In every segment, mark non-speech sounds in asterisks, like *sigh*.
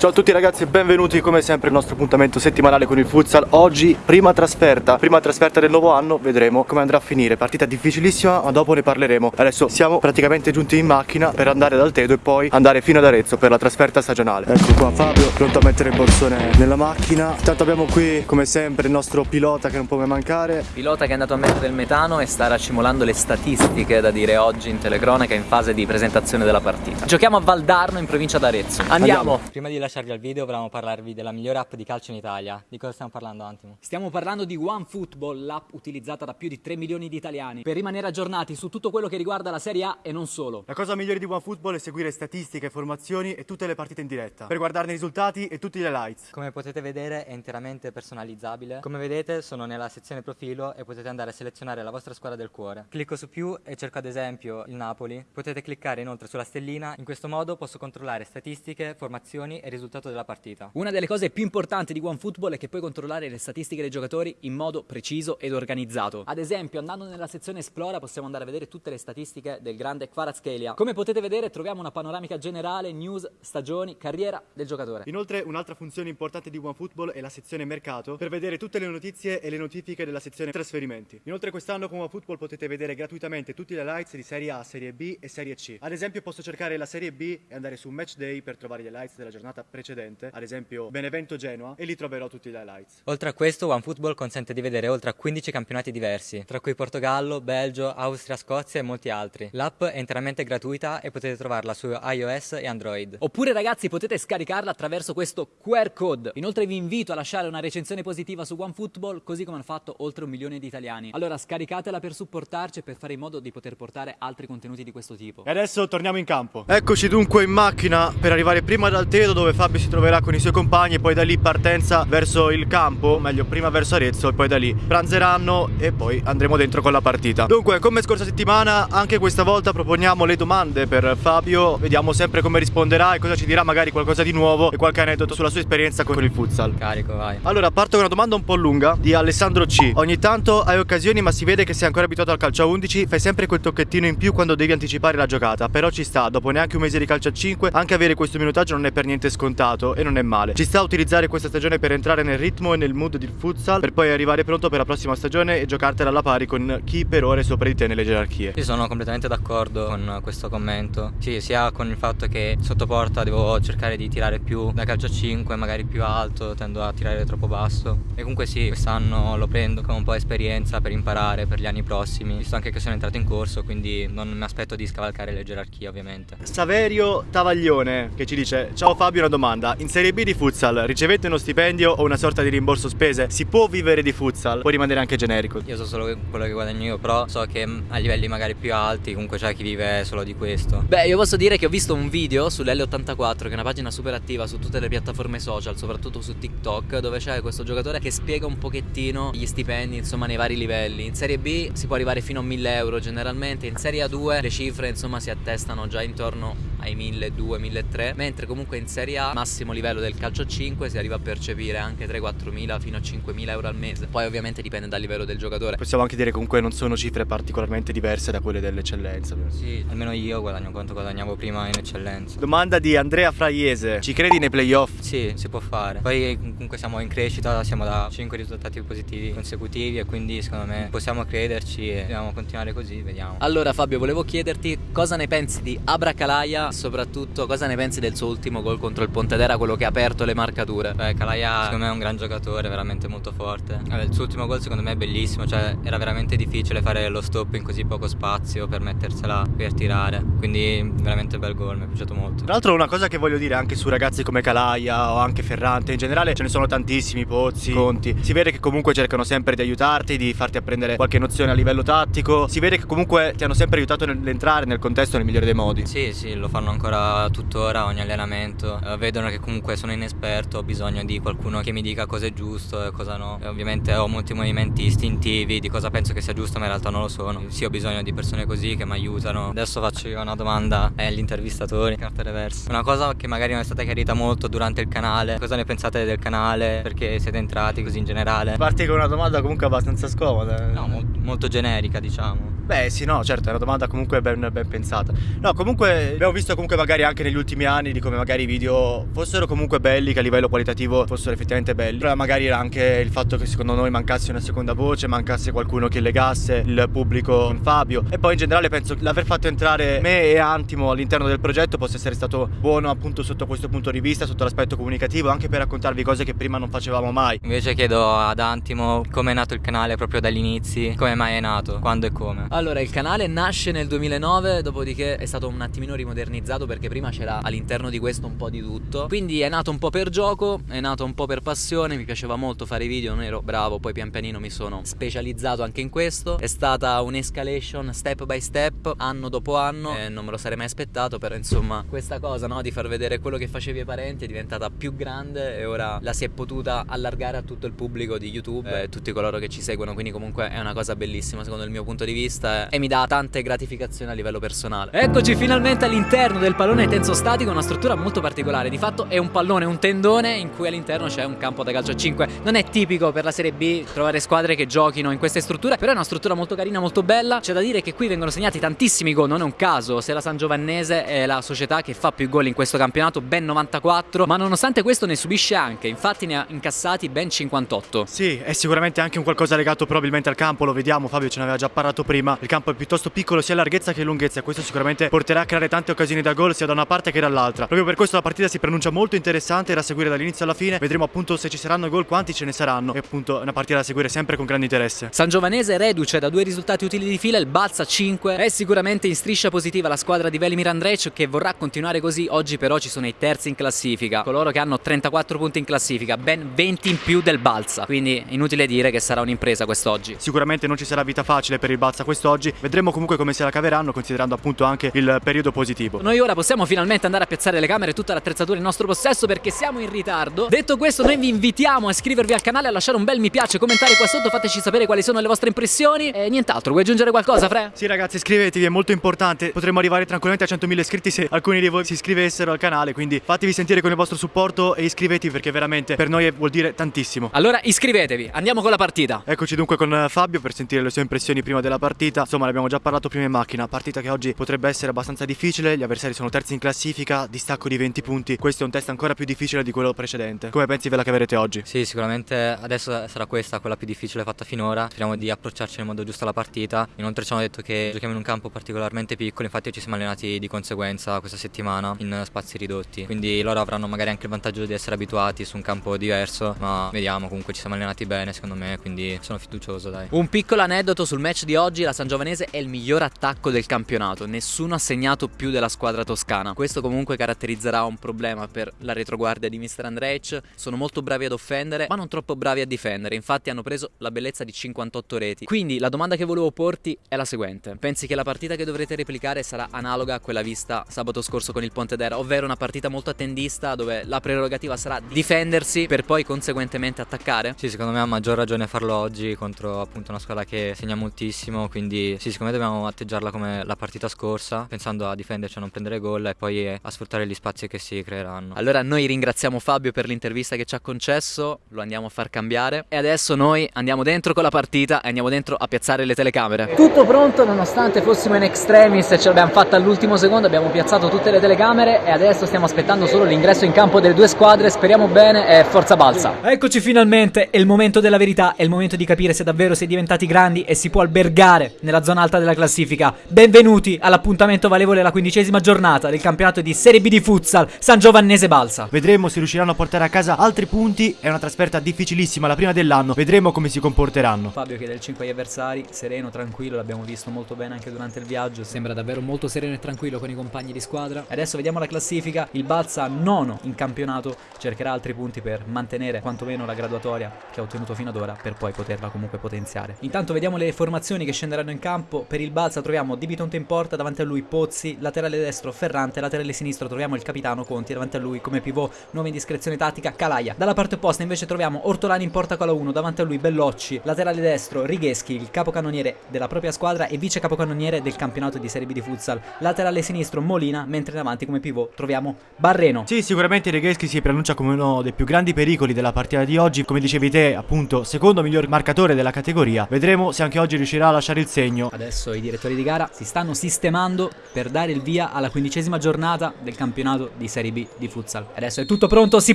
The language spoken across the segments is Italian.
Ciao a tutti ragazzi e benvenuti come sempre al nostro appuntamento settimanale con il futsal. Oggi prima trasferta, prima trasferta del nuovo anno Vedremo come andrà a finire. Partita difficilissima ma dopo ne parleremo. Adesso siamo praticamente giunti in macchina per andare dal Tedo E poi andare fino ad Arezzo per la trasferta stagionale. Ecco qua Fabio pronto a mettere il borsone nella macchina. Intanto abbiamo qui come sempre il nostro pilota che non può mai mancare. Pilota che è andato a mettere del metano e sta racimolando le statistiche da dire oggi in telecronaca in fase di presentazione della partita. Giochiamo a Valdarno in provincia d'Arezzo. Andiamo. Andiamo. Prima di lasciarvi al video volevamo parlarvi della migliore app di calcio in Italia. Di cosa stiamo parlando Antimo? Stiamo parlando di OneFootball, l'app utilizzata da più di 3 milioni di italiani per rimanere aggiornati su tutto quello che riguarda la Serie A e non solo. La cosa migliore di OneFootball è seguire statistiche, formazioni e tutte le partite in diretta Per guardarne i risultati e tutti gli highlights Come potete vedere è interamente personalizzabile. Come vedete sono nella sezione profilo e potete andare a selezionare la vostra squadra del cuore. Clicco su più e cerco ad esempio il Napoli. Potete cliccare inoltre sulla stellina. In questo modo posso controllare statistiche, formazioni e risultato della partita. Una delle cose più importanti di OneFootball è che puoi controllare le statistiche dei giocatori in modo preciso ed organizzato. Ad esempio, andando nella sezione Esplora possiamo andare a vedere tutte le statistiche del grande Kvaratskhelia. Come potete vedere troviamo una panoramica generale, news, stagioni, carriera del giocatore. Inoltre un'altra funzione importante di OneFootball è la sezione mercato per vedere tutte le notizie e le notifiche della sezione trasferimenti. Inoltre quest'anno con OneFootball potete vedere gratuitamente tutti gli highlights di Serie A, Serie B e Serie C. Ad esempio posso cercare la Serie B e andare su Match Day per trovare gli highlights della giornata precedente, ad esempio Benevento Genoa e lì troverò tutti gli highlights. Oltre a questo, OneFootball consente di vedere oltre a 15 campionati diversi, tra cui Portogallo, Belgio, Austria, Scozia e molti altri. L'app è interamente gratuita e potete trovarla su iOS e Android. Oppure ragazzi potete scaricarla attraverso questo QR code. Inoltre vi invito a lasciare una recensione positiva su OneFootball così come hanno fatto oltre un milione di italiani. Allora scaricatela per supportarci e per fare in modo di poter portare altri contenuti di questo tipo. E adesso torniamo in campo. Eccoci dunque in macchina per arrivare prima dal Tedo dove Fabio si troverà con i suoi compagni e poi da lì partenza verso il campo, meglio prima verso Arezzo e poi da lì pranzeranno e poi andremo dentro con la partita. Dunque, come scorsa settimana, anche questa volta proponiamo le domande per Fabio, vediamo sempre come risponderà e cosa ci dirà, magari qualcosa di nuovo e qualche aneddoto sulla sua esperienza con il futsal. Carico, vai. Allora, parto con una domanda un po' lunga di Alessandro C. Ogni tanto hai occasioni, ma si vede che sei ancora abituato al calcio a 11, fai sempre quel tocchettino in più quando devi anticipare la giocata, però ci sta, dopo neanche un mese di calcio a 5, anche avere questo minutaggio non è per niente scontato e non è male. Ci sta a utilizzare questa stagione per entrare nel ritmo e nel mood del futsal, per poi arrivare pronto per la prossima stagione e giocartela alla pari con chi per ora è sopra di te nelle gerarchie. Io sono completamente d'accordo con questo commento. Sì, sia con il fatto che sotto porta devo cercare di tirare più da calcio a 5, magari più alto, tendo a tirare troppo basso. E comunque sì, quest'anno lo prendo come un po' esperienza per imparare per gli anni prossimi, visto anche che sono entrato in corso, quindi non mi aspetto di scavalcare le gerarchie ovviamente. Saverio Travaglione che ci dice Ciao Fabio domanda In Serie B di futsal ricevete uno stipendio o una sorta di rimborso spese? Si può vivere di futsal? Può rimanere anche generico Io so solo quello che guadagno io, però so che a livelli magari più alti comunque c'è chi vive solo di questo. Beh, io posso dire che ho visto un video sull'L84, che è una pagina super attiva su tutte le piattaforme social, soprattutto su TikTok, dove c'è questo giocatore che spiega un pochettino gli stipendi, insomma, nei vari livelli. In Serie B si può arrivare fino a 1000 euro generalmente, in Serie A2 le cifre, insomma, si attestano già intorno ai 1200, 1300, mentre comunque in Serie A, massimo livello del calcio 5, si arriva a percepire anche 3-4 mila fino a 5 mila euro al mese. Poi ovviamente dipende dal livello del giocatore. Possiamo anche dire che comunque non sono cifre particolarmente diverse da quelle dell'eccellenza Sì, almeno io guadagno quanto guadagnavo prima in eccellenza. Domanda di Andrea Fraiese Ci credi nei playoff? Sì, si può fare. Poi comunque siamo in crescita, siamo da 5 risultati positivi consecutivi e quindi secondo me possiamo crederci e dobbiamo continuare così, vediamo. Allora Fabio, volevo chiederti cosa ne pensi di Abracalaia, soprattutto cosa ne pensi del suo ultimo gol contro il Pontedera, quello che ha aperto le marcature? Beh, Calaia secondo me è un gran giocatore, veramente molto forte. Vabbè, il suo ultimo gol secondo me è bellissimo, cioè era veramente difficile fare lo stop in così poco spazio per mettersela per tirare. Quindi veramente bel gol, mi è piaciuto molto. Tra l'altro una cosa che voglio dire anche su ragazzi come Calaia o anche Ferrante, in generale ce ne sono tantissimi, Pozzi, Conti. Si vede che comunque cercano sempre di aiutarti, di farti apprendere qualche nozione a livello tattico. Si vede che comunque ti hanno sempre aiutato nell'entrare nel contesto nel migliore dei modi. Sì, sì, lo fanno ancora tuttora ogni allenamento. Eh, vedono che comunque sono inesperto, ho bisogno di qualcuno che mi dica cosa è giusto e cosa no. E ovviamente ho molti movimenti istintivi di cosa penso che sia giusto, ma in realtà non lo sono. Sì, ho bisogno di persone così che mi aiutano. Adesso faccio io una domanda agli intervistatori, carta reverse. Una cosa che magari non è stata chiarita molto durante il canale. Cosa ne pensate del canale? Perché siete entrati così in generale? Parti con una domanda comunque abbastanza scomoda. No, mo- molto generica, diciamo. Beh sì, no, certo, è una domanda comunque ben, ben, pensata. No, comunque abbiamo visto comunque magari anche negli ultimi anni di come magari i video fossero comunque belli, che a livello qualitativo fossero effettivamente belli. Però magari era anche il fatto che secondo noi mancasse una seconda voce, mancasse qualcuno che legasse il pubblico con Fabio. E poi in generale penso che l'aver fatto entrare me e Antimo all'interno del progetto possa essere stato buono appunto sotto questo punto di vista, sotto l'aspetto comunicativo, anche per raccontarvi cose che prima non facevamo mai. Invece chiedo ad Antimo come è nato il canale proprio dagli inizi, come mai è nato, quando e come. Allora, il canale nasce nel 2009, dopodiché è stato un attimino rimodernizzato perché prima c'era all'interno di questo un po' di tutto. Quindi è nato un po' per gioco, è nato un po' per passione, mi piaceva molto fare video, non ero bravo, poi pian pianino mi sono specializzato anche in questo. È stata un'escalation step by step, anno dopo anno, e non me lo sarei mai aspettato, però insomma, questa cosa, no, di far vedere quello che facevi ai parenti è diventata più grande e ora la si è potuta allargare a tutto il pubblico di YouTube e tutti coloro che ci seguono, quindi comunque è una cosa bellissima secondo il mio punto di vista e mi dà tante gratificazioni a livello personale. Eccoci finalmente all'interno del pallone tenso statico, una struttura molto particolare, di fatto è un pallone, un tendone in cui all'interno c'è un campo da calcio a 5. Non è tipico per la Serie B trovare squadre che giochino in queste strutture, però è una struttura molto carina, molto bella. C'è da dire che qui vengono segnati tantissimi gol, non è un caso se la San Giovannese è la società che fa più gol in questo campionato, ben 94, ma nonostante questo ne subisce anche, infatti ne ha incassati ben 58. Sì, è sicuramente anche un qualcosa legato probabilmente al campo, lo vediamo, Fabio ce ne aveva già parlato prima, il campo è piuttosto piccolo sia larghezza che lunghezza, questo sicuramente porterà a creare tante occasioni da gol sia da una parte che dall'altra. Proprio per questo la partita si pronuncia molto interessante da seguire dall'inizio alla fine, vedremo appunto se ci saranno gol, quanti ce ne saranno. E appunto è una partita da seguire sempre con grande interesse. San Giovanese reduce da due risultati utili di fila, il Balza 5, è sicuramente in striscia positiva la squadra di Velimir Andrej che vorrà continuare così, oggi però ci sono i terzi in classifica, coloro che hanno 34 punti in classifica, ben 20 in più del Balza, quindi inutile dire che sarà un'impresa quest'oggi. Sicuramente non ci sarà vita facile per il Balza quest'oggi, vedremo comunque come se la caveranno considerando appunto anche il periodo positivo. Noi ora possiamo finalmente andare a piazzare le camere tutta l'attrezzatura in nostro possesso perché siamo in ritardo. Detto questo noi vi invitiamo a iscrivervi al canale, a lasciare un bel mi piace, commentare qua sotto, fateci sapere quali sono le vostre impressioni e nient'altro, vuoi aggiungere qualcosa Fre? Sì ragazzi iscrivetevi, è molto importante, potremmo arrivare tranquillamente a 100.000 iscritti se alcuni di voi si iscrivessero al canale, quindi fatevi sentire con il vostro supporto e iscrivetevi perché veramente per noi vuol dire tantissimo. Allora iscrivetevi, andiamo con la partita. Eccoci dunque con Fabio per sentire le sue impressioni prima della partita, insomma ne abbiamo già parlato prima in macchina, partita che oggi potrebbe essere abbastanza difficile, gli avversari sono terzi in classifica, distacco di 20 punti, questo è un test ancora più difficile di quello precedente. Come pensi ve la caverete oggi? Sì, sicuramente adesso sarà questa quella più difficile fatta finora, speriamo di approcciarci nel modo giusto alla partita, inoltre ci hanno detto che giochiamo in un campo particolarmente piccolo, infatti ci siamo allenati di conseguenza questa settimana in spazi ridotti, quindi loro avranno magari anche il vantaggio di essere abituati su un campo diverso, ma vediamo comunque ci siamo allenati bene secondo me, quindi sono fiducioso dai. Un piccolo aneddoto sul match di oggi, la San Giovanese è il miglior attacco del campionato, nessuno ha segnato più della squadra toscana, questo comunque caratterizzerà un problema per la retroguardia di Mr. Andrej, sono molto bravi ad offendere ma non troppo bravi a difendere, infatti hanno preso la bellezza di 58 reti, quindi la domanda che volevo porti è la seguente, pensi che la partita che dovrete replicare sarà analoga a quella vista sabato scorso con il Pontedera, ovvero una partita molto attendista dove la prerogativa sarà difendersi per poi conseguentemente attaccare? Sì, secondo me ha maggior ragione farlo oggi contro appunto una squadra che segna moltissimo, quindi sì, secondo me dobbiamo atteggiarla come la partita scorsa, pensando a difenderci, a non prendere gol e poi a sfruttare gli spazi che si creeranno. Allora noi ringraziamo Fabio per l'intervista che ci ha concesso, lo andiamo a far cambiare e adesso noi andiamo dentro con la partita e andiamo dentro a piazzare le telecamere. Tutto pronto nonostante fossimo in extremis e ce l'abbiamo fatta all'ultimo secondo, abbiamo piazzato tutte le telecamere e adesso stiamo aspettando solo l'ingresso in campo delle due squadre, speriamo bene e forza balsa. Eccoci finalmente, è il momento della verità, è il momento di capire se davvero si è diventati grandi e si può albergare nella zona alta della classifica. Benvenuti all'appuntamento valevole alla quindicesima giornata del campionato di Serie B di futsal San Giovannese Balsa. Vedremo se riusciranno a portare a casa altri punti, è una trasferta difficilissima la prima dell'anno, vedremo come si comporteranno. Fabio chiede il 5 agli avversari, sereno, tranquillo, l'abbiamo visto molto bene anche durante il viaggio, sembra davvero molto sereno e tranquillo con i compagni di squadra. Adesso vediamo la classifica, il Balsa nono in campionato cercherà altri punti per mantenere quantomeno la graduatoria che ha ottenuto fino ad ora per poi poterla comunque potenziare. Intanto vediamo le formazioni che scenderanno in campo, per il Balsa troviamo Di Bitonte in porta, davanti a lui Pozzi, laterale destro Ferrante, laterale sinistro troviamo il capitano Conti, davanti a lui come pivot nuova indiscrezione tattica Calaia. Dalla parte opposta invece troviamo Ortolani in porta con la 1, davanti a lui Bellocci, laterale destro Righeschi, il capocannoniere della propria squadra e vice capocannoniere del campionato di Serie B di futsal. Laterale sinistro Molina, mentre in avanti come pivot troviamo Barreno. Sì, sicuramente Righeschi si preannuncia come uno dei più grandi pericoli della partita di oggi, come dicevi te, appunto, secondo miglior marcatore della categoria. Vedremo se anche oggi riuscirà a lasciare il segno. Adesso i direttori di gara si stanno sistemando per dare il via alla quindicesima giornata del campionato di Serie B di futsal. Adesso è tutto pronto, si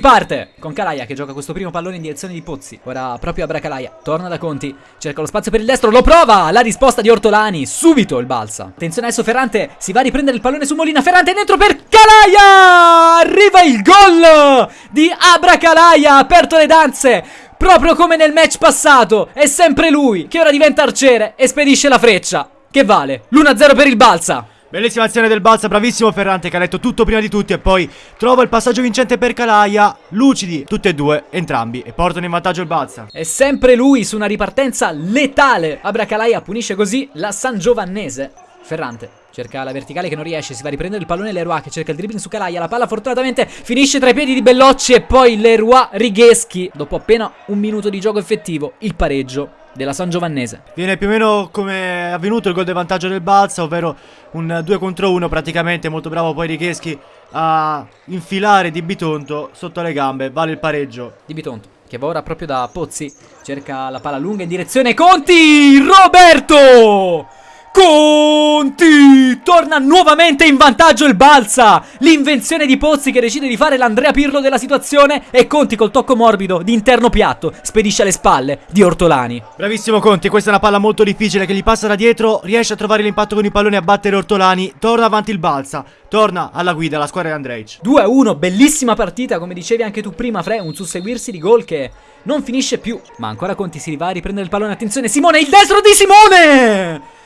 parte! Con Calaia che gioca questo primo pallone in direzione di Pozzi. Ora proprio a Bracalaia, torna da Conti, cerca lo spazio per il destro, lo prova! La risposta di Ortolani, subito il balsa. Attenzione adesso Ferrante, si va a riprendere il pallone su Molina, Ferrante dentro per Calaia! Arriva il gol di Abracalaia, aperto le danze! Proprio come nel match passato, è sempre lui che ora diventa arciere e spedisce la freccia. Che vale? L'1-0 per il Balsa. Bellissima azione del Balsa, bravissimo Ferrante che ha letto tutto prima di tutti e poi trova il passaggio vincente per Calaia. Lucidi, tutti e due, entrambi, e portano in vantaggio il Balsa. È sempre lui su una ripartenza letale. Abracalaia punisce così la San Giovannese. Ferrante cerca la verticale che non riesce, si va a riprendere il pallone Leroy che cerca il dribbling su Calaia, la palla fortunatamente finisce tra i piedi di Bellocci e poi Leroy Righeschi, dopo appena un minuto di gioco effettivo, il pareggio della San Giovannese. Viene più o meno come è avvenuto il gol di vantaggio del Balsa, ovvero un 2 contro 1 praticamente, molto bravo poi Righeschi a infilare Di Bitonto sotto le gambe, vale il pareggio. Di Bitonto che va ora proprio da Pozzi, cerca la palla lunga in direzione Conti, Roberto! Conti! Torna nuovamente in vantaggio il Balsa! L'invenzione di Pozzi che decide di fare l'Andrea Pirlo della situazione e Conti col tocco morbido di interno piatto spedisce alle spalle di Ortolani. Bravissimo Conti, questa è una palla molto difficile che gli passa da dietro, riesce a trovare l'impatto con i palloni a battere Ortolani, torna avanti il Balsa, torna alla guida la squadra di Andreic. 2-1, bellissima partita, come dicevi anche tu prima Fre, un susseguirsi di gol che non finisce più. Ma ancora Conti si va a riprendere il pallone, attenzione Simone, il destro di Simone!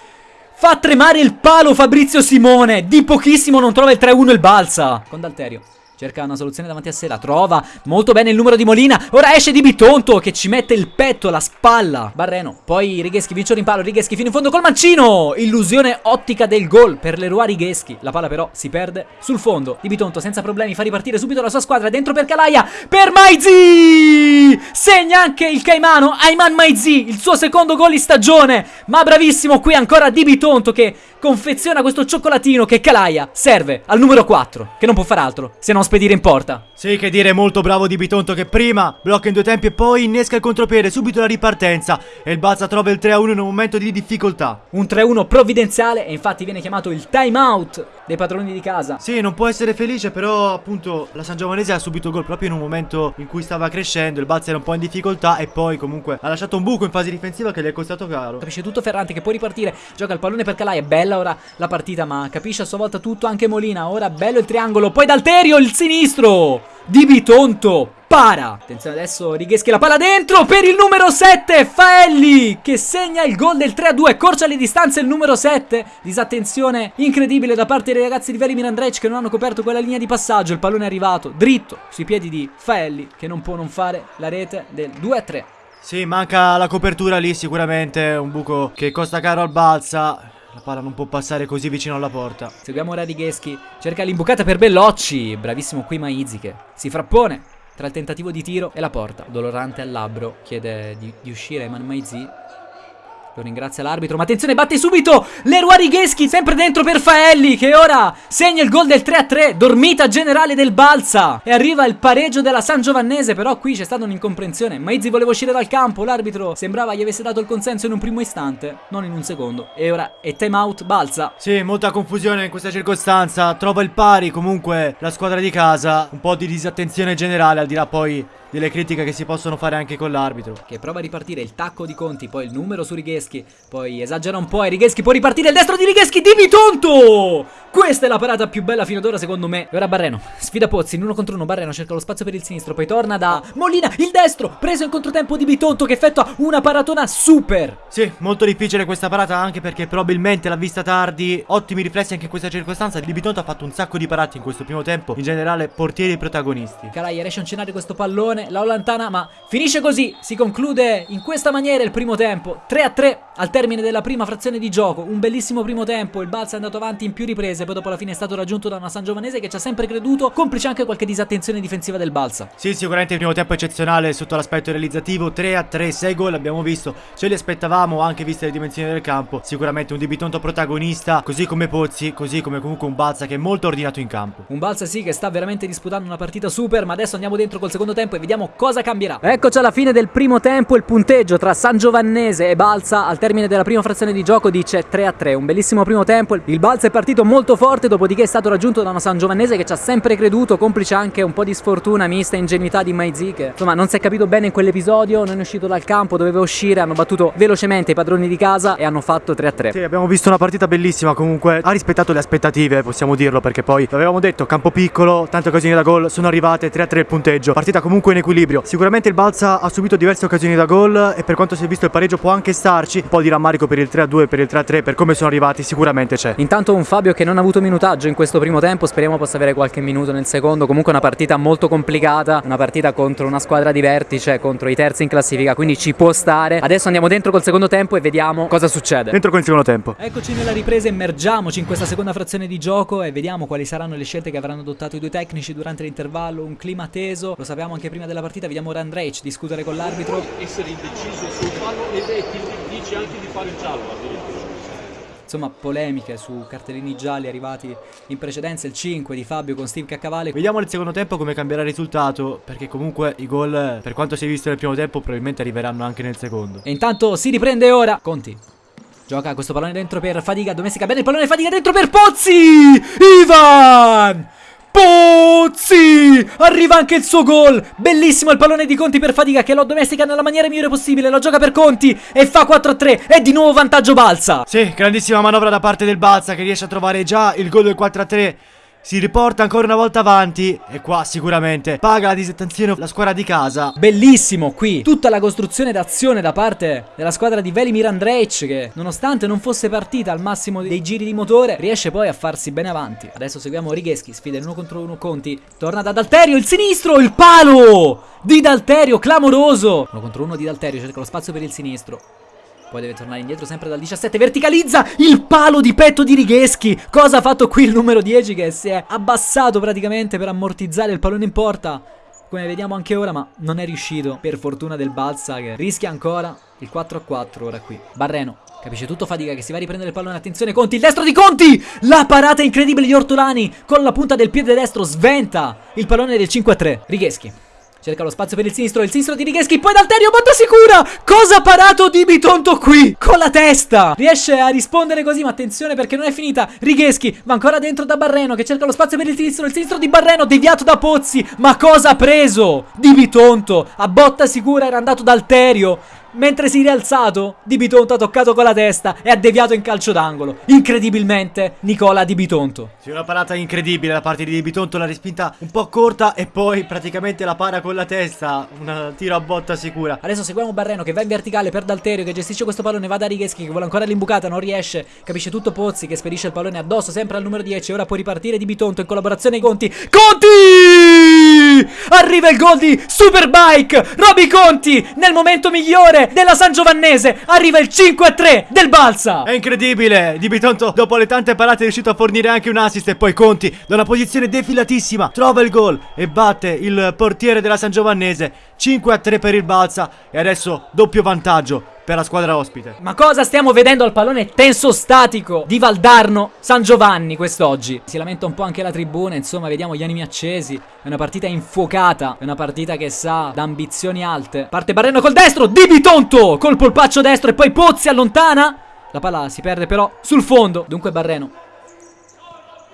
Fa tremare il palo Fabrizio Simone. Di pochissimo non trova il 3-1 il Balsa. Con Dalterio. Cerca una soluzione davanti a sé, la trova. Molto bene il numero di Molina. Ora esce di Bitonto che ci mette il petto, la spalla. Barreno. Poi Righeschi vince in palo. Righeschi fino in fondo col mancino. Illusione ottica del gol per Leroy Righeschi. La palla però si perde sul fondo. Di Bitonto senza problemi fa ripartire subito la sua squadra. Dentro per Calaia. Per Maizi. Segna anche il Caimano. Ayman Maizi. Il suo secondo gol in stagione. Ma bravissimo qui ancora Di Bitonto che confeziona questo cioccolatino che Calaia serve al numero 4. Che non può far altro se non spedire in porta. Sì, che dire, molto bravo di Bitonto che prima blocca in due tempi e poi innesca il contropiede, subito la ripartenza e il Balsa trova il 3-1 in un momento di difficoltà. Un 3-1 provvidenziale e infatti viene chiamato il time out dei padroni di casa. Sì, non può essere felice, però appunto la San Giovanese ha subito gol proprio in un momento in cui stava crescendo, il Balsa era un po' in difficoltà e poi comunque ha lasciato un buco in fase difensiva che gli è costato caro. Capisce tutto Ferrante che può ripartire, gioca il pallone per Calai, è bella ora la partita ma capisce a sua volta tutto anche Molina, ora bello il triangolo, poi Dalterio il sinistro di Bitonto. Para! Attenzione adesso Righeschi la palla dentro per il numero 7 Faelli che segna il gol del 3-2 Corcia le distanze il numero 7 Disattenzione incredibile da parte dei ragazzi di Velimir Andrej che non hanno coperto quella linea di passaggio Il pallone è arrivato dritto sui piedi di Faelli Che non può non fare la rete del 2-3 Sì, manca la copertura lì sicuramente Un buco che costa caro al Balsa la palla non può passare così vicino alla porta. Seguiamo ora. Cerca l'imbucata per Bellocci. Bravissimo qui Maizi che si frappone tra il tentativo di tiro e la porta. Dolorante al labbro. Chiede di, di uscire Eman Maizi. Lo ringrazia l'arbitro, ma attenzione, batte subito Leroy Righeschi, sempre dentro per Faelli, che ora segna il gol del 3-3, dormita generale del Balsa. E arriva il pareggio della San Giovannese, però qui c'è stata un'incomprensione. Maizzi voleva uscire dal campo, l'arbitro sembrava gli avesse dato il consenso in un primo istante, non in un secondo. E ora è time out Balsa. Sì, molta confusione in questa circostanza, trova il pari comunque la squadra di casa, un po' di disattenzione generale, al di là poi delle critiche che si possono fare anche con l'arbitro. Che prova a ripartire il tacco di Conti, poi il numero su Righeschi, poi esagera un po' e Righeschi può ripartire il destro di Righeschi di Bitonto! Questa è la parata più bella fino ad ora secondo me. E ora Barreno, sfida Pozzi in uno contro uno, Barreno cerca lo spazio per il sinistro, poi torna da Molina, il destro, preso in controtempo di Bitonto che effettua una paratona super. Sì, molto difficile questa parata anche perché probabilmente l'ha vista tardi, ottimi riflessi anche in questa circostanza. Di Bitonto ha fatto un sacco di parate in questo primo tempo, in generale portieri protagonisti. Caraia riesce a uncinare questo pallone, la allontana ma finisce così, si conclude in questa maniera il primo tempo, 3 a 3 al termine della prima frazione di gioco, un bellissimo primo tempo, il Balsa è andato avanti in più riprese Giovanese, poi dopo alla fine è stato raggiunto da una San Giovanese che ci ha sempre creduto, complice anche qualche disattenzione difensiva del Balsa. Sì, sicuramente il primo tempo eccezionale sotto l'aspetto realizzativo, 3 a 3, 6 gol abbiamo visto, ce li aspettavamo anche viste le dimensioni del campo, sicuramente un Dibitonto protagonista, così come Pozzi, così come comunque un Balsa che è molto ordinato in campo. Un Balsa sì che sta veramente disputando una partita super, ma adesso andiamo dentro col secondo tempo e vediamo cosa cambierà. Eccoci alla fine del primo tempo, il punteggio tra San Giovannese e Balsa al termine della prima frazione di gioco dice 3 a 3, un bellissimo primo tempo, il Balsa è partito molto forte, dopodiché è stato raggiunto da una San Giovannese che ci ha sempre creduto, complice anche un po' di sfortuna mista ingenuità di Maizi che insomma non si è capito bene in quell'episodio, non è uscito dal campo, doveva uscire, hanno battuto velocemente i padroni di casa e hanno fatto 3 a 3. Sì, abbiamo visto una partita bellissima comunque, ha rispettato le aspettative, possiamo dirlo, perché poi l'avevamo detto, campo piccolo, tante occasioni da gol, sono arrivate 3 a 3 il punteggio, partita comunque in equilibrio. Sicuramente il Balsa ha subito diverse occasioni da gol e per quanto si è visto il pareggio può anche starci, un po' di rammarico per il 3 a 2, per il 3 a 3, per come sono arrivati sicuramente c'è. Intanto un Fabio che non ha avuto minutaggio in questo primo tempo, speriamo possa avere qualche minuto nel secondo, comunque una partita molto complicata, una partita contro una squadra di vertice, contro i terzi in classifica, quindi ci può stare. Adesso andiamo dentro col secondo tempo e vediamo cosa succede. Dentro con il secondo tempo. Eccoci nella ripresa, immergiamoci in questa seconda frazione di gioco e vediamo quali saranno le scelte che avranno adottato i due tecnici durante l'intervallo, un clima teso, lo sapevamo anche prima della partita, vediamo Randreich discutere con l'arbitro. essere indeciso sul fallo ed è che dice anche di fare il giallo addirittura. Insomma, polemiche su cartellini gialli arrivati in precedenza, il 5 di Fabio con Steve Caccavale. Vediamo nel secondo tempo come cambierà il risultato, perché comunque i gol, per quanto si è visto nel primo tempo, probabilmente arriveranno anche nel secondo. E intanto si riprende ora. Conti. Gioca questo pallone dentro per Fadiga, domestica bene il pallone Fadiga dentro per Pozzi! Ivan! Pozzi! Arriva anche il suo gol! Bellissimo il pallone di Conti per Fadiga che lo domestica nella maniera migliore possibile, lo gioca per Conti e fa 4-3 e di nuovo vantaggio Balsa! Sì, grandissima manovra da parte del Balsa che riesce a trovare già il gol del 4-3. Si riporta ancora una volta avanti e qua sicuramente paga la disattenzione la squadra di casa. Bellissimo qui tutta la costruzione d'azione da parte della squadra di Velimir Andrej che nonostante non fosse partita al massimo dei giri di motore riesce poi a farsi bene avanti. Adesso seguiamo Righeschi, sfida in uno contro uno Conti, torna da Dalterio, il sinistro, il palo di Dalterio, clamoroso. Uno contro uno di Dalterio, cerca lo spazio per il sinistro. Poi deve tornare indietro sempre dal 17 Verticalizza il palo di petto di Righeschi Cosa ha fatto qui il numero 10 che si è abbassato praticamente per ammortizzare il pallone in porta? Come vediamo anche ora ma non è riuscito. Per fortuna del Balsa che rischia ancora il 4 a 4 ora qui. Barreno Capisce tutto fatica che si va a riprendere il pallone. Attenzione Conti Il destro di Conti! La parata incredibile di Ortolani Con la punta del piede destro Sventa il pallone del 5 a 3 Righeschi Cerca lo spazio per il sinistro, il sinistro di Righeschi, poi Dalterio, botta sicura! Cosa ha parato di Bitonto qui? Con la testa! Riesce a rispondere così, ma attenzione perché non è finita. Righeschi va ancora dentro da Barreno che cerca lo spazio per il sinistro, il sinistro di Barreno deviato da Pozzi. Ma cosa ha preso? Di Bitonto, a botta sicura era andato Dalterio. Mentre si è rialzato, Di Bitonto ha toccato con la testa e ha deviato in calcio d'angolo. Incredibilmente, Nicola Di Bitonto. Sì, una parata incredibile da parte di Di Bitonto, la respinta un po' corta e poi praticamente la para con la testa, un tiro a botta sicura. Adesso seguiamo Barreno che va in verticale per Dalterio che gestisce questo pallone, va da Righeschi che vuole ancora l'imbucata, non riesce, capisce tutto Pozzi che spedisce il pallone addosso sempre al numero 10, ora può ripartire Di Bitonto in collaborazione con Conti. Conti! Arriva il gol di Superbike, Roby Conti nel momento migliore della San Giovannese, arriva il 5-3 del Balsa. È incredibile! Di Bitonto, dopo le tante parate, è riuscito a fornire anche un assist. E poi Conti, da una posizione defilatissima, trova il gol e batte il portiere della San Giovannese. 5 a 3 per il Balsa. E adesso doppio vantaggio per la squadra ospite. Ma cosa stiamo vedendo al pallone tenso statico di Valdarno San Giovanni quest'oggi? Si lamenta un po' anche la tribuna, insomma, vediamo gli animi accesi. È una partita infuocata, è una partita che sa da ambizioni alte. Parte Barreno col destro, Di Bitonto col polpaccio destro e poi Pozzi allontana. La palla si perde però sul fondo. Dunque Barreno.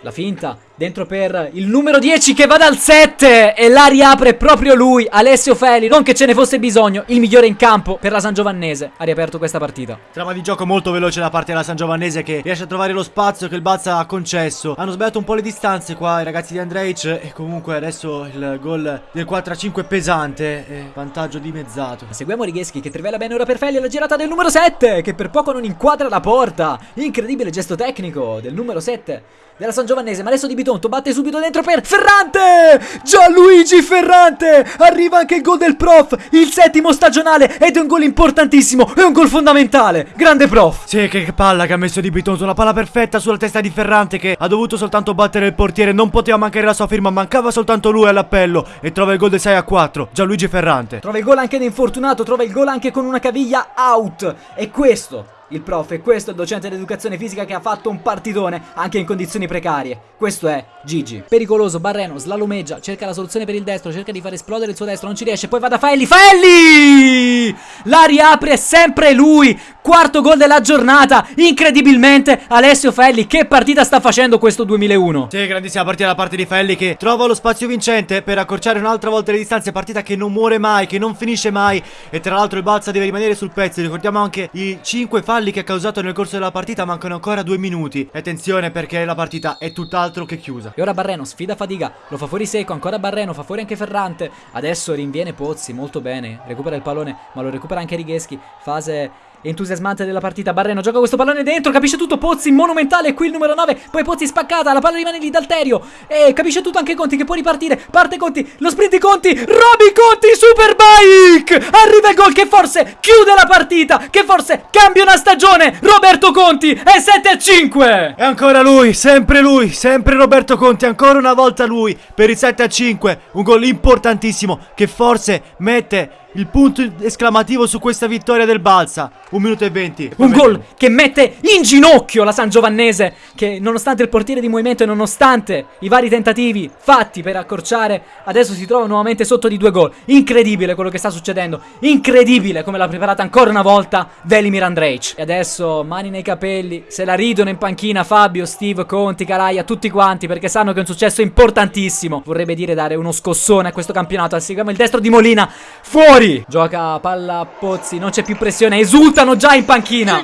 La finta Dentro per il numero 10 che va dal 7 E la riapre proprio lui Alessio Feli Non che ce ne fosse bisogno Il migliore in campo per la San Giovannese. Ha riaperto questa partita. Trama di gioco molto veloce da parte della San Giovannese Che riesce a trovare lo spazio che il Balsa ha concesso. Hanno sbagliato un po' le distanze qua i ragazzi di Andreic E comunque adesso il gol del 4-5 pesante e Vantaggio dimezzato. Seguiamo Righeschi che trivela bene ora per Feli La girata del numero 7 Che per poco non inquadra la porta. Incredibile gesto tecnico del numero 7 della San Giovannese Ma adesso Di Bitonto, batte subito dentro per Ferrante! Gianluigi Ferrante! Arriva anche il gol del prof, il settimo stagionale ed è un gol importantissimo, è un gol fondamentale. Grande prof! Sì, che palla che ha messo Di Bitonto, una palla perfetta sulla testa di Ferrante che ha dovuto soltanto battere il portiere, non poteva mancare la sua firma, mancava soltanto lui all'appello e trova il gol del 6 a 4, Gianluigi Ferrante. Trova il gol anche da infortunato, trova il gol anche con una caviglia out. E questo il prof e questo è il docente di educazione fisica che ha fatto un partitone anche in condizioni precarie. Questo è Gigi. Pericoloso, Barreno, slalomeggia, cerca la soluzione per il destro, cerca di far esplodere il suo destro, non ci riesce, poi va da Faelli, Faelli! La riapre sempre lui, quarto gol della giornata, incredibilmente Alessio Faelli, che partita sta facendo questo 2001? Sì, grandissima partita da parte di Faelli che trova lo spazio vincente per accorciare un'altra volta le distanze, partita che non muore mai, che non finisce mai e tra l'altro il Balsa deve rimanere sul pezzo, ricordiamo anche i 5 falli che ha causato nel corso della partita, mancano ancora 2 minuti. Attenzione perché la partita è tutt'altro che chiusa. E ora Barreno sfida Fadiga, lo fa fuori secco, ancora Barreno, fa fuori anche Ferrante. Adesso rinviene Pozzi, molto bene, recupera il pallone, ma lo recupera anche Righeschi. Fase entusiasmante della partita. Barreno gioca questo pallone dentro, capisce tutto Pozzi, monumentale, qui il numero 9, poi Pozzi spaccata, la palla rimane lì da Alterio. E capisce tutto anche Conti che può ripartire, parte Conti, lo sprint di Conti, Roby Conti, Superbike! Arriva il gol che forse chiude la partita, che forse cambia una stagione. Roberto Conti è 7 a 5. E ancora lui, sempre lui, sempre Roberto Conti, ancora una volta lui per il 7 a 5. Un gol importantissimo che forse mette il punto esclamativo su questa vittoria del Balsa. Un minuto e venti. Un gol che mette in ginocchio la San Giovannese. Che nonostante il portiere di movimento e nonostante i vari tentativi fatti per accorciare, adesso si trova nuovamente sotto di due gol. Incredibile quello che sta succedendo. Incredibile come l'ha preparata ancora una volta Velimir Andrej. E adesso mani nei capelli. Se la ridono in panchina Fabio, Steve, Conti, Caraia, tutti quanti perché sanno che è un successo importantissimo. Vorrebbe dire dare uno scossone a questo campionato. Seguiamo il destro di Molina. Fuori! Gioca palla a Pozzi, non c'è più pressione, esultano già in panchina.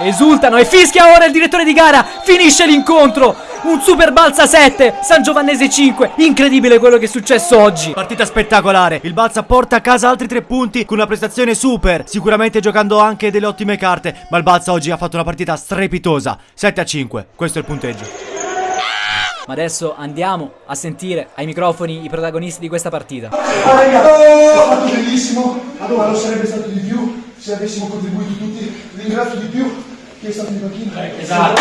Esultano e fischia ora il direttore di gara. Finisce l'incontro. Un super balza 7, San Giovannese 5. Incredibile quello che è successo oggi. Partita spettacolare. Il Balsa porta a casa altri tre punti con una prestazione super. Sicuramente giocando anche delle ottime carte. Ma il Balsa oggi ha fatto una partita strepitosa. 7 a 5. Questo è il punteggio. Ma adesso andiamo a sentire ai microfoni i protagonisti di questa partita. Ah, raga, ho fatto bellissimo. Allora, non sarebbe stato di più se avessimo contribuito tutti. Ringrazio di più chi è stato in panchina. Esatto.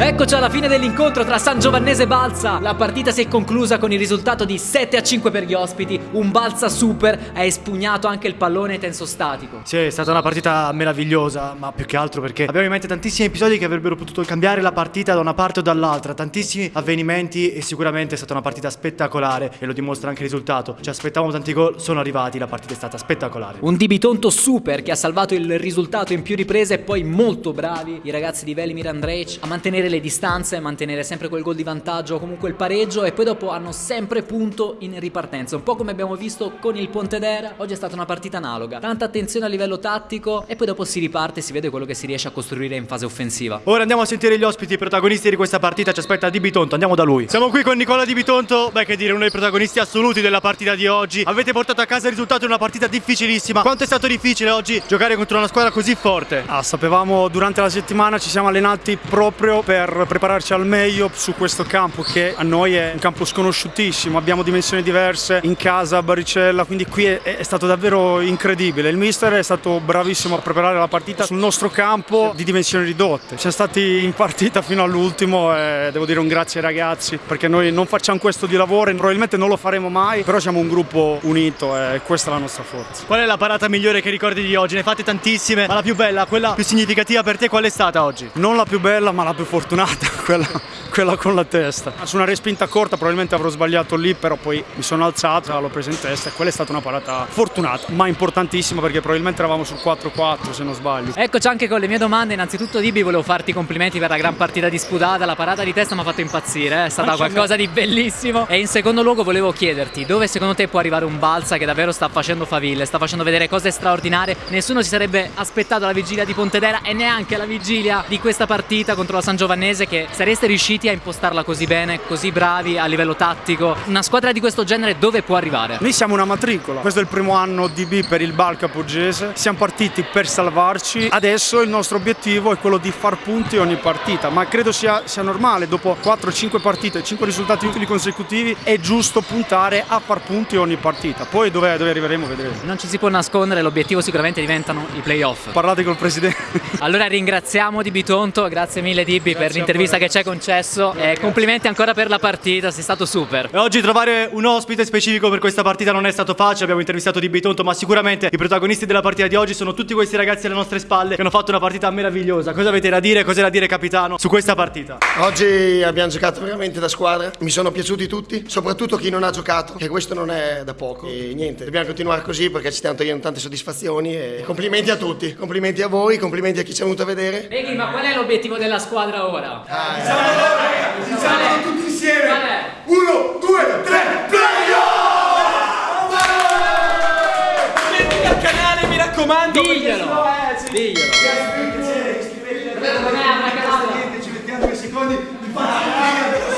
Eccoci alla fine dell'incontro tra San Giovannese e Balsa. La partita si è conclusa con il risultato di 7 a 5 per gli ospiti. Un Balsa super ha espugnato anche il pallone tenso statico. Sì, è stata una partita meravigliosa, ma più che altro perché abbiamo in mente tantissimi episodi che avrebbero potuto cambiare la partita da una parte o dall'altra, tantissimi avvenimenti e sicuramente è stata una partita spettacolare e lo dimostra anche il risultato. Ci aspettavamo tanti gol, sono arrivati, la partita è stata spettacolare. Un Dibitonto super che ha salvato il risultato in più riprese e poi molto bravi i ragazzi di Velimir Andrej a mantenere le distanze, mantenere sempre quel gol di vantaggio o comunque il pareggio e poi dopo hanno sempre punto in ripartenza. Un po' come abbiamo visto con il Pontedera, oggi è stata una partita analoga. Tanta attenzione a livello tattico e poi dopo si riparte e si vede quello che si riesce a costruire in fase offensiva. Ora andiamo a sentire gli ospiti, i protagonisti di questa partita, ci aspetta Di Bitonto, andiamo da lui. Siamo qui con Nicola Di Bitonto, beh che dire, uno dei protagonisti assoluti della partita di oggi. Avete portato a casa il risultato in una partita difficilissima. Quanto è stato difficile oggi giocare contro una squadra così forte? Ah, sapevamo durante la settimana ci siamo allenati proprio per prepararci al meglio su questo campo che a noi è un campo sconosciutissimo, abbiamo dimensioni diverse in casa a Baricella, quindi qui è, è stato davvero incredibile. Il mister è stato bravissimo a preparare la partita sul nostro campo di dimensioni ridotte. Siamo stati in partita fino all'ultimo e devo dire un grazie ai ragazzi perché noi non facciamo questo di lavoro e probabilmente non lo faremo mai, però siamo un gruppo unito e questa è la nostra forza. Qual è la parata migliore che ricordi di oggi? Ne fate tantissime, ma la più bella, quella più significativa per te qual è stata oggi? Non la più bella ma la più fortunata, *laughs* quella, quella con la testa. Su una respinta corta probabilmente avrò sbagliato lì, però poi mi sono alzato, l'ho presa in testa e quella è stata una parata fortunata, ma importantissima perché probabilmente eravamo sul 4-4 se non sbaglio. Eccoci anche con le mie domande. Innanzitutto, Dibi, volevo farti i complimenti per la gran partita disputata. La parata di testa mi ha fatto impazzire, eh. è stata qualcosa di bellissimo. E in secondo luogo, volevo chiederti dove secondo te può arrivare un Balsa che davvero sta facendo faville, sta facendo vedere cose straordinarie. Nessuno si sarebbe aspettato la vigilia di Pontedera e neanche la vigilia di questa partita contro la San Giovanni Vannese che sareste riusciti a impostarla così bene, così bravi a livello tattico. Una squadra di questo genere dove può arrivare? Noi siamo una matricola, questo è il primo anno di B per il Balca Poggese, siamo partiti per salvarci, adesso il nostro obiettivo è quello di far punti ogni partita, ma credo sia, sia normale, dopo 4-5 partite, 5 risultati utili consecutivi, è giusto puntare a far punti ogni partita, poi dove, dove arriveremo vedremo. Non ci si può nascondere, l'obiettivo sicuramente diventano i playoff. Parlate col presidente. Allora ringraziamo Di Bitonto, grazie mille Dibbi per l'intervista che ci hai concesso e complimenti ancora per la partita, sei stato super. E oggi trovare un ospite specifico per questa partita non è stato facile, abbiamo intervistato Di Bitonto, ma sicuramente i protagonisti della partita di oggi sono tutti questi ragazzi alle nostre spalle che hanno fatto una partita meravigliosa. Cosa avete da dire? Cos'è da dire capitano su questa partita? Oggi abbiamo giocato veramente da squadra, mi sono piaciuti tutti, soprattutto chi non ha giocato, che questo non è da poco. E niente, dobbiamo continuare così perché ci stiamo togliendo tante soddisfazioni e complimenti a tutti, complimenti a voi, complimenti a chi ci è venuto a vedere. Beghi, ma qual è l'obiettivo della squadra ora? Siamo tutti insieme! Qual è? Uno, due, tre, al canale, mi raccomando. Diglielo! Diglielo! Ci mettiamo due secondi,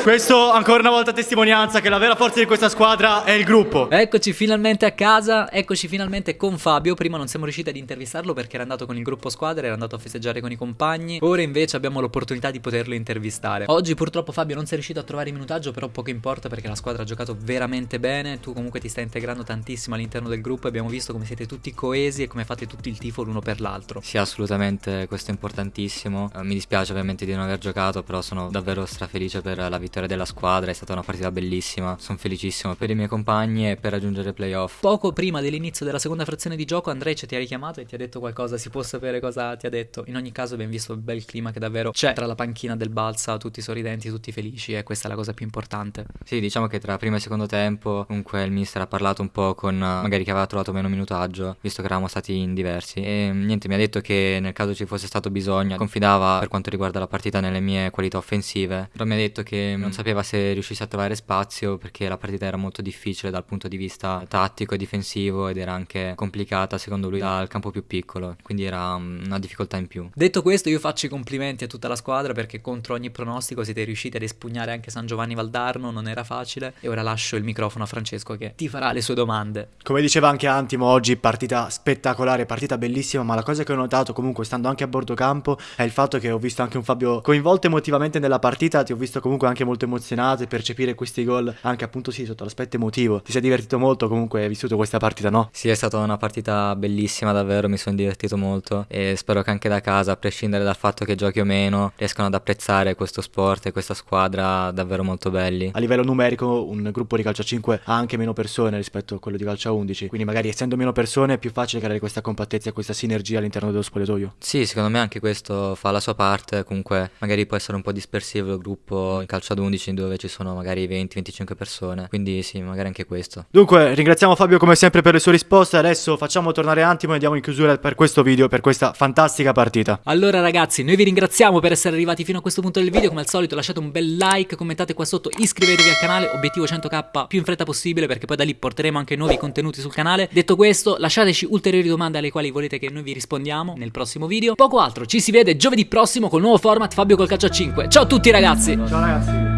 Questo ancora una volta testimonianza che la vera forza di questa squadra è il gruppo. Eccoci finalmente a casa, eccoci finalmente con Fabio. Prima non siamo riusciti ad intervistarlo perché era andato con il gruppo squadra, era andato a festeggiare con i compagni. Ora invece abbiamo l'opportunità di poterlo intervistare. Oggi purtroppo Fabio non sei riuscito a trovare il minutaggio, però poco importa perché la squadra ha giocato veramente bene. Tu comunque ti stai integrando tantissimo all'interno del gruppo e abbiamo visto come siete tutti coesi e come fate tutti il tifo l'uno per l'altro. Sì, assolutamente, questo è importantissimo. Eh, mi dispiace ovviamente di non aver giocato, però sono davvero strafelice per la vittoria della squadra, è stata una partita bellissima. Sono felicissimo per i miei compagni e per raggiungere i playoff. Poco prima dell'inizio della seconda frazione di gioco Andrej ti ha richiamato e ti ha detto qualcosa, si può sapere cosa ti ha detto. In ogni caso abbiamo visto il bel clima che davvero c'è tra la panchina del Balsa, tutti sorridenti, tutti felici e questa è la cosa più importante. Sì, diciamo che tra primo e secondo tempo comunque il mister ha parlato un po' con eh, magari chi aveva trovato meno minutaggio, visto che eravamo stati in diversi. E mm, niente, mi ha detto che nel caso ci fosse stato bisogno, confidava per quanto riguarda la partita nelle mie qualità offensive, però mi ha detto che non sapeva se riuscisse a trovare spazio perché la partita era molto difficile dal punto di vista tattico e difensivo ed era anche complicata secondo lui dal campo più piccolo, quindi era mm, una difficoltà in più. Detto questo, io faccio i complimenti a tutta la squadra perché contro ogni pronostico siete riusciti ad espugnare anche San Giovanni Valdarno, non era facile. E ora lascio il microfono a Francesco che ti farà le sue domande. Come diceva anche Antimo oggi, partita spettacolare, partita bellissima, ma la cosa che ho notato comunque stando anche a bordo campo è il fatto che ho visto anche un Fabio coinvolto emotivamente nella partita, ti ho visto comunque anche molto emozionato e percepire questi gol anche appunto sì sotto l'aspetto emotivo. Ti sei divertito molto comunque hai vissuto questa partita, no? Sì, è stata una partita bellissima, davvero mi sono divertito molto e spero che anche da casa, a prescindere dal fatto che giochi o meno, riescano ad apprezzare questo sport e questa squadra davvero molto belli. A livello numerico un gruppo di calcio a 5 ha anche meno persone rispetto a quello di calcio a 11, quindi magari essendo meno persone è più facile creare questa compattezza e questa sinergia all'interno dello spogliatoio. Sì, secondo me anche questo fa la sua parte, comunque magari può essere un po' dispersivo il gruppo in calcio ad 11 dove ci sono magari 20-25 persone, quindi sì, magari anche questo. Dunque, ringraziamo Fabio come sempre per le sue risposte. Adesso facciamo tornare Antimo e andiamo in chiusura per questo video, per questa fantastica partita. Allora ragazzi, noi vi ringraziamo per essere arrivati fino a questo punto del video, come al solito lasciate un bel like, commentate qua sotto, iscrivetevi al canale, obiettivo 100k più in fretta possibile perché poi da lì porteremo anche nuovi contenuti sul canale. Detto questo, lasciateci ulteriori domande alle quali volete che noi vi rispondiamo nel prossimo video. Poco altro, ci si vede giovedì prossimo col nuovo format Fabio col calcio a 5. Ciao a tutti ragazzi! Ciao ragazzi.